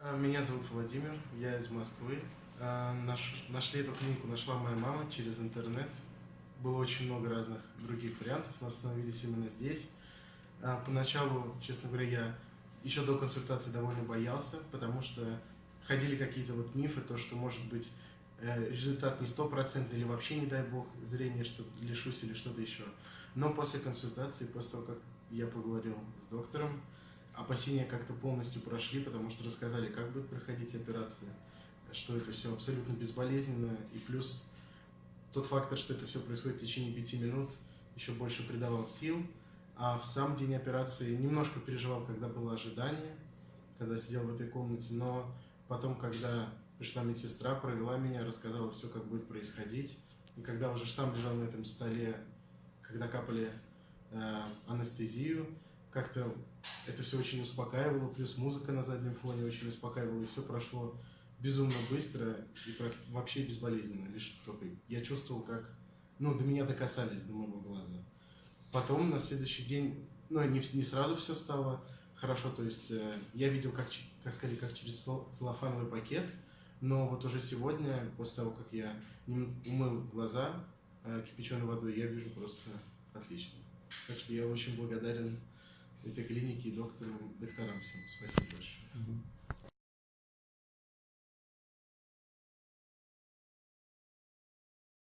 А, Меня зовут Владимир, я из Москвы. А, наш- нашли эту клинику, нашла моя мама через интернет. Было очень много разных других вариантов, но остановились именно здесь. А, Поначалу, честно говоря, я еще до консультации довольно боялся, потому что ходили какие-то вот мифы, то, что может быть э, результат не стопроцентный или вообще, не дай бог, зрение что лишусь или что-то еще. Но после консультации, после того, как я поговорил с доктором, опасения как-то полностью прошли, потому что рассказали, как будет проходить операция, что это все абсолютно безболезненно, и плюс тот фактор, что это все происходит в течение пяти минут, еще больше придавал сил. А в сам день операции немножко переживал, когда было ожидание, когда сидел в этой комнате, но потом, когда пришла медсестра, провела меня, рассказала все, как будет происходить. И когда уже сам лежал на этом столе, когда капали э, анестезию, как-то это все очень успокаивало, плюс музыка на заднем фоне очень успокаивала, и все прошло безумно быстро и вообще безболезненно. Лишь только я чувствовал, как ну, до меня докасались, до моего глаза. Потом на следующий день, ну, не, не сразу все стало хорошо, то есть э, я видел, как, как скорее, как через цел- целлофановый пакет, но вот уже сегодня, после того, как я умыл глаза э, кипяченой водой, я вижу просто отлично. Так что я очень благодарен этой клинике и докторам, докторам всем. Спасибо большое.